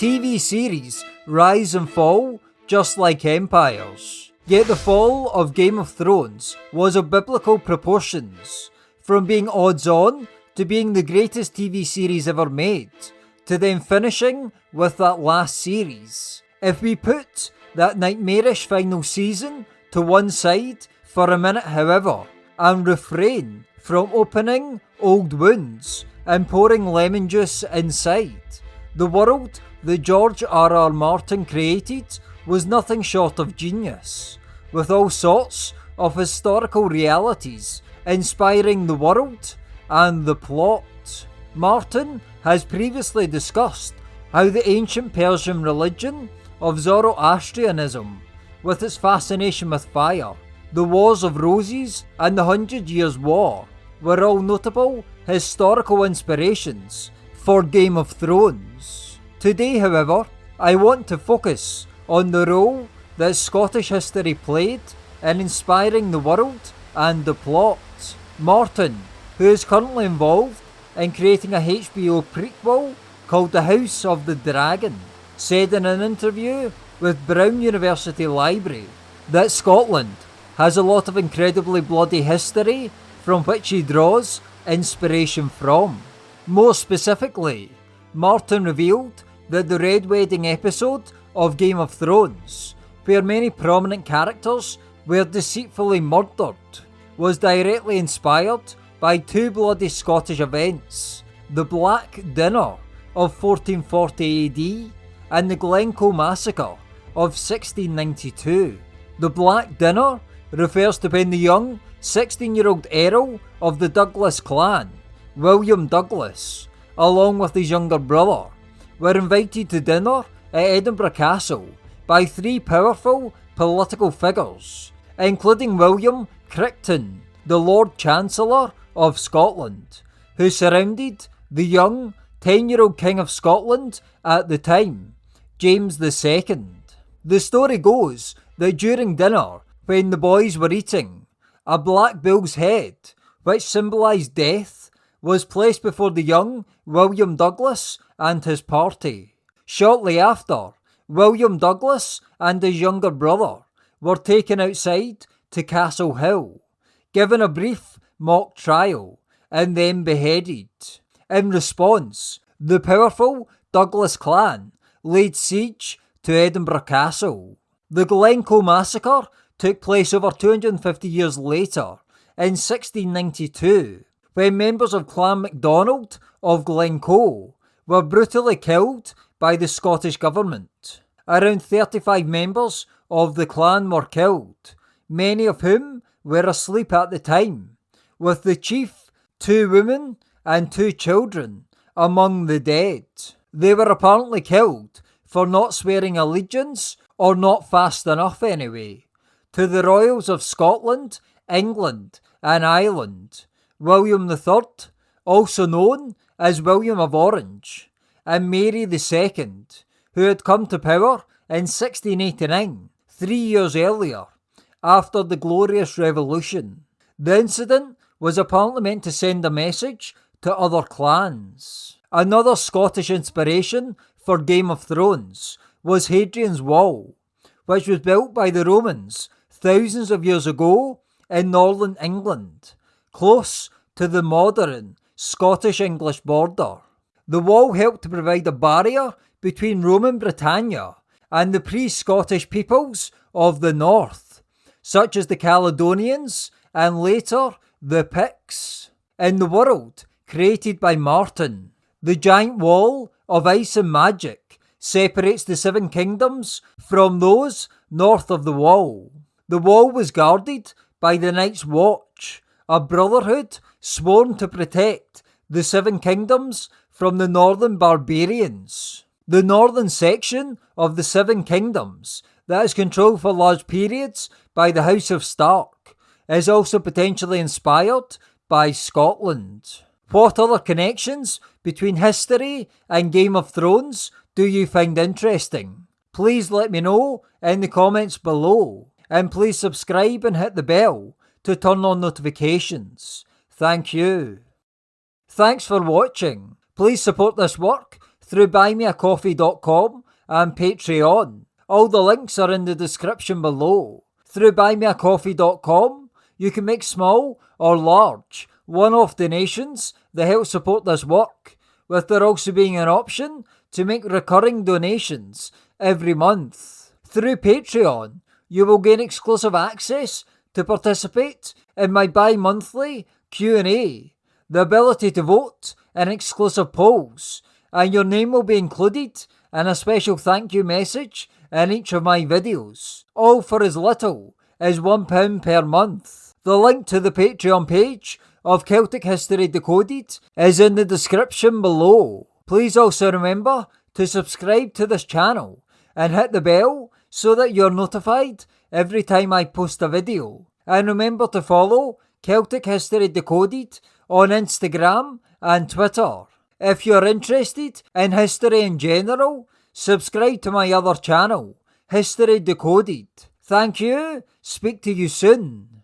TV series rise and fall just like empires. Yet the fall of Game of Thrones was of biblical proportions, from being odds on to being the greatest TV series ever made, to then finishing with that last series. If we put that nightmarish final season to one side for a minute, however, and refrain from opening old wounds and pouring lemon juice inside, the world that George R. R. Martin created was nothing short of genius, with all sorts of historical realities inspiring the world and the plot. Martin has previously discussed how the ancient Persian religion of Zoroastrianism, with its fascination with fire, the Wars of Roses, and the Hundred Years' War, were all notable historical inspirations for Game of Thrones. Today, however, I want to focus on the role that Scottish history played in inspiring the world and the plot. Martin, who is currently involved in creating a HBO prequel called The House of the Dragon, said in an interview with Brown University Library that Scotland has a lot of incredibly bloody history from which he draws inspiration from. More specifically, Martin revealed that the Red Wedding episode of Game of Thrones, where many prominent characters were deceitfully murdered, was directly inspired by two bloody Scottish events the Black Dinner of 1440 AD and the Glencoe Massacre of 1692. The Black Dinner refers to when the young 16 year old Earl of the Douglas clan, William Douglas, along with his younger brother, were invited to dinner at Edinburgh Castle by three powerful political figures, including William Crichton, the Lord Chancellor of Scotland, who surrounded the young 10 year old King of Scotland at the time, James II. The story goes that during dinner, when the boys were eating, a black bull's head, which symbolised death, was placed before the young William Douglas and his party. Shortly after, William Douglas and his younger brother were taken outside to Castle Hill, given a brief mock trial, and then beheaded. In response, the powerful Douglas clan laid siege to Edinburgh Castle. The Glencoe massacre took place over 250 years later, in 1692, when members of Clan MacDonald of Glencoe were brutally killed by the Scottish Government. Around 35 members of the clan were killed, many of whom were asleep at the time, with the chief, two women, and two children among the dead. They were apparently killed for not swearing allegiance, or not fast enough anyway, to the royals of Scotland, England, and Ireland, William III, also known as William of Orange, and Mary II, who had come to power in 1689, three years earlier, after the Glorious Revolution. The incident was apparently meant to send a message to other clans. Another Scottish inspiration for Game of Thrones was Hadrian's Wall, which was built by the Romans thousands of years ago in northern England, close to the modern Scottish English border. The wall helped to provide a barrier between Roman Britannia and the pre Scottish peoples of the north, such as the Caledonians and later the Picts. In the world created by Martin, the giant wall of ice and magic separates the seven kingdoms from those north of the wall. The wall was guarded by the Night's Watch, a brotherhood sworn to protect the Seven Kingdoms from the northern barbarians. The northern section of the Seven Kingdoms, that is controlled for large periods by the House of Stark, is also potentially inspired by Scotland. What other connections between history and Game of Thrones do you find interesting? Please let me know in the comments below. And please subscribe and hit the bell to turn on notifications. Thank you. Thanks for watching. Please support this work through buymeacoffee.com and Patreon. All the links are in the description below. Through buymeacoffee.com, you can make small or large one off donations that help support this work, with there also being an option to make recurring donations every month. Through Patreon, you will gain exclusive access to participate in my bi-monthly Q&A, the ability to vote in exclusive polls, and your name will be included in a special thank you message in each of my videos, all for as little as £1 per month. The link to the Patreon page of Celtic History Decoded is in the description below. Please also remember to subscribe to this channel and hit the bell so that you're notified every time I post a video. And remember to follow Celtic History Decoded on Instagram and Twitter. If you're interested in history in general, subscribe to my other channel, History Decoded. Thank you, speak to you soon.